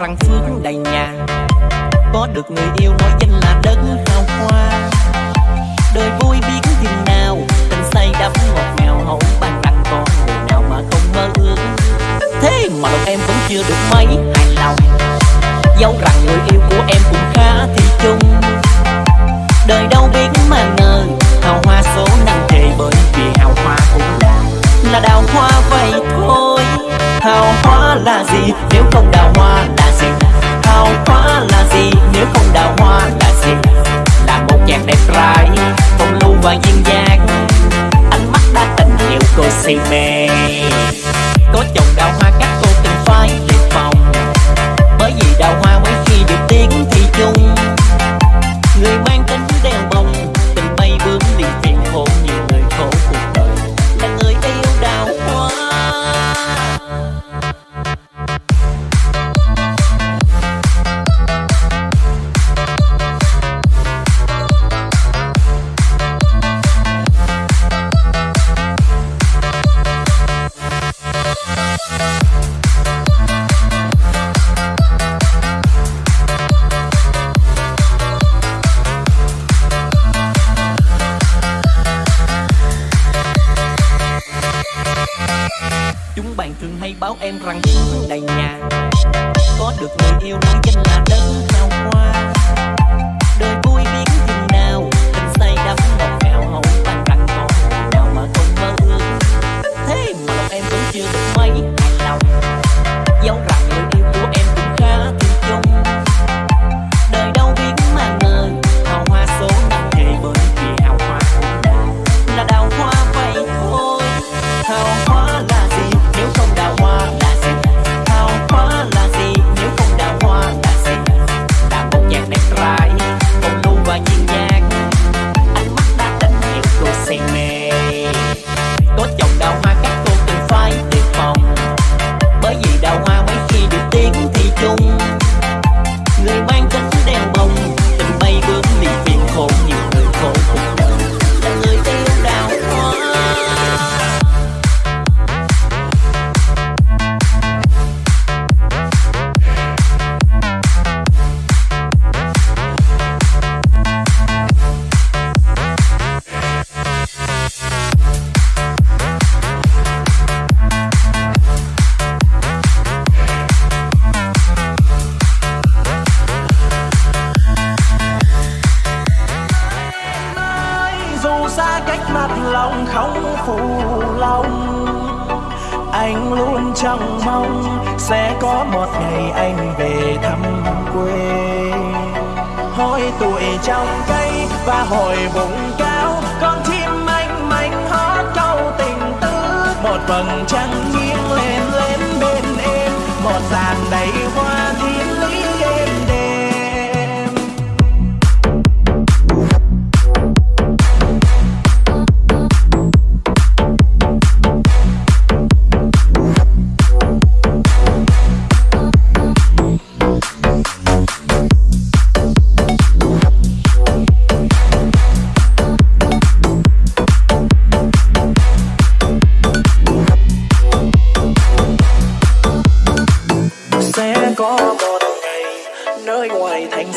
rằng phước đầy nhà. Có được người yêu nói danh là đất hào hoa. Đời vui biết chừng nào, Tình say đắm ngọt ngào, hậu bàn rằng có người nào mà không mơ ước. Thế mà lòng em vẫn chưa được mấy hài lòng. Dẫu rằng người yêu của em cũng khá thì chung. Đời đâu biết mà ngờ, Hào hoa số năm thề bởi vì hào hoa cũng là Là đào hoa vậy thôi. Hào hoa là gì nếu không đào hoa? Nếu không đào hoa là gì? Là một chàng đẹp trai Phong lưu và duyên dáng Ánh mắt đã tình yêu cô say mê. Có chồng đào hoa các cô từng phải đề phòng Bởi vì đào hoa mấy khi được tiếng thì chung. Người Chúng bạn thường hay báo em rằng đầy nhà. Có được người yêu nói danh là đất hào hoa. Đời vui biết chừng nào, Tình say đắm ngọt ngào hậu tan rằng có nào mà không mơ ước. Thế mà lòng em vẫn chưa được trong cây và hồi vùng cao. Con chim anh manh hót câu tình tứ, một vầng trăng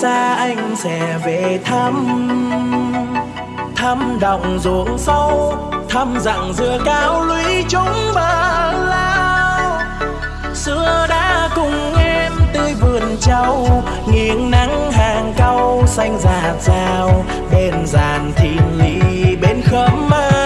xa anh sẽ về thăm. Thăm đồng ruộng sâu, thăm dặng dừa cao lũy chúng bờ lao xưa đã cùng em tươi vườn trâu, nghiêng nắng hàng cau xanh rạt rào. Bên giàn thiên lý, bên khóm mai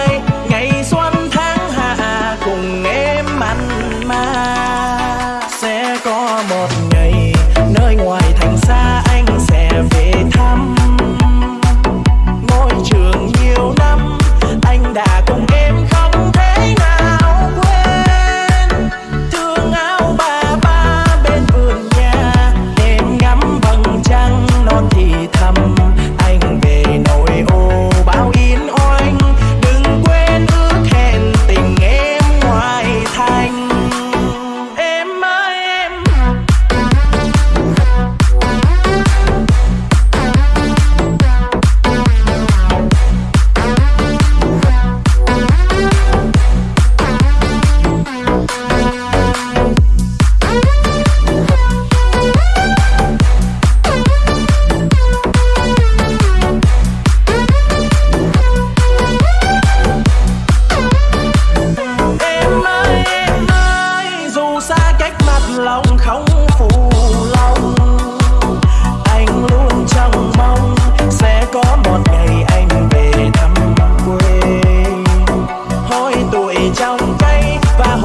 trong cây và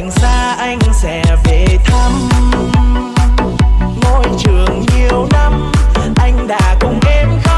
thành xa anh sẽ về thăm. Ngôi trường nhiều năm, anh đã cùng em khóc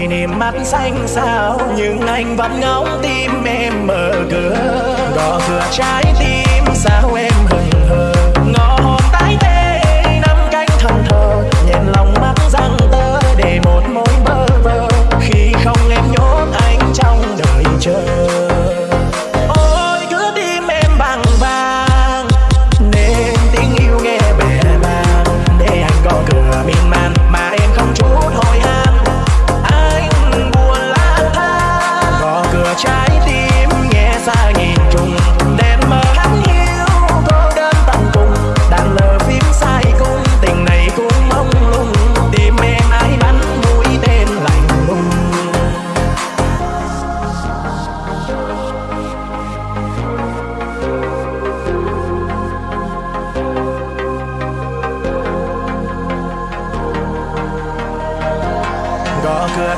hỏi niềm mắt xanh sao nhưng anh vẫn ngóng tim em mở cửa. Gõ cửa trái tim, sao em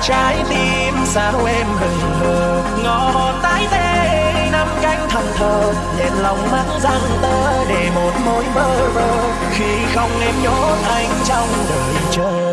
trái tim sao em hừng hờ. Ngó tái tê, năm cánh thầm thờ nhẹn lòng mắt răng tơ để một mối bơ vơ khi không em nhốt anh trong đời chờ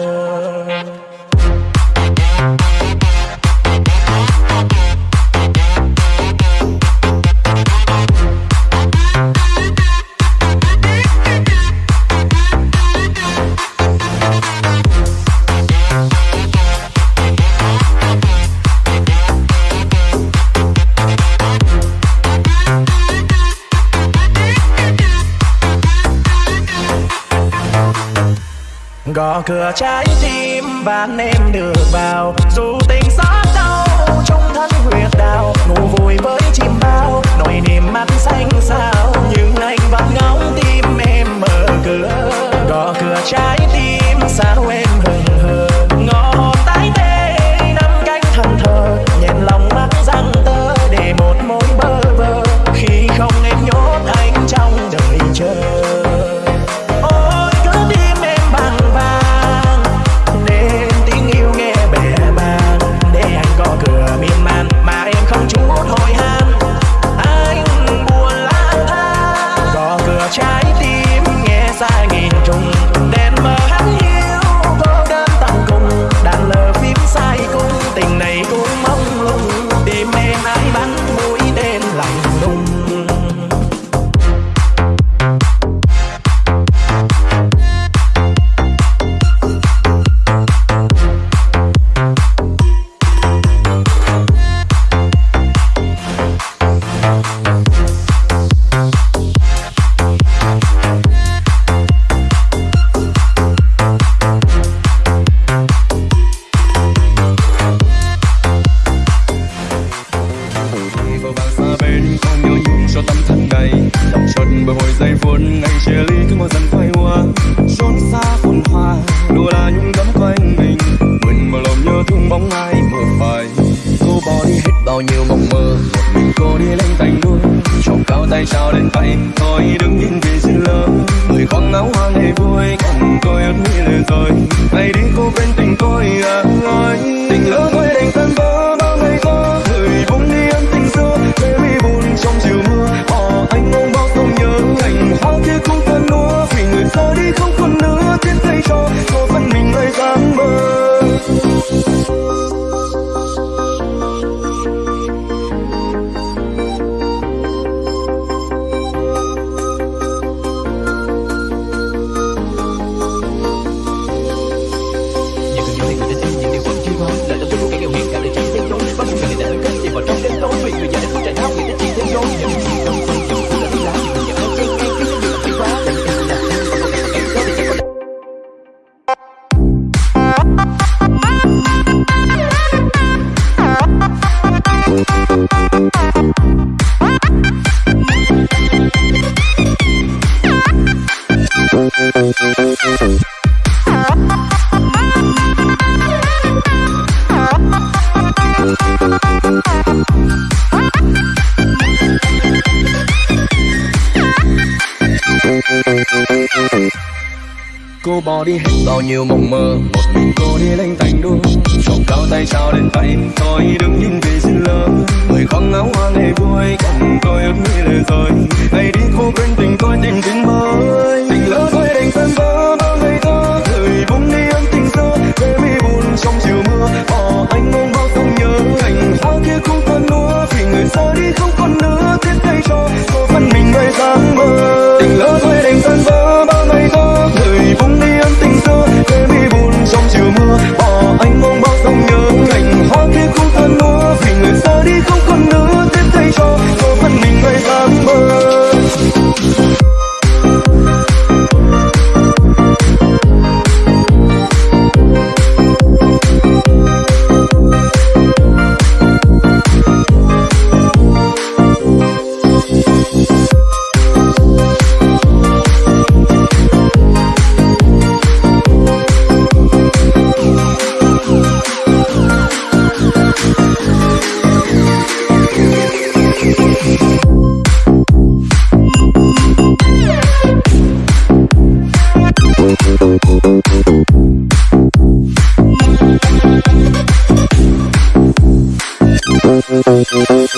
cửa trái tim và em được vào dù ngày buồn ngày chia ly cứ mỗi dần quay qua. Trốn xa phồn hoa, đùa là những gấm quanh mình. Mình mà lòng nhớ thương bóng ai mơ phai cô bỏ đi hết bao nhiêu mộng mơ, một mình cô đi lên thành luôn chồng cao tay trao đến tay thôi, đứng nhìn vì sự lỡ. Người con áo hoa ngày vui, còn tôi ước nghĩ lời rồi ngày đi cô bên tình tôi à ơi tình lỡ đi hết bao nhiêu mộng mơ. Một mình cô đi lênh thành đua trộm cao tay trao đến tay. Thôi đứng nhìn về xin lỡ, người khoác áo hoa ngày vui cùng tôi ước nghĩ lời rồi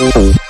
Ooh.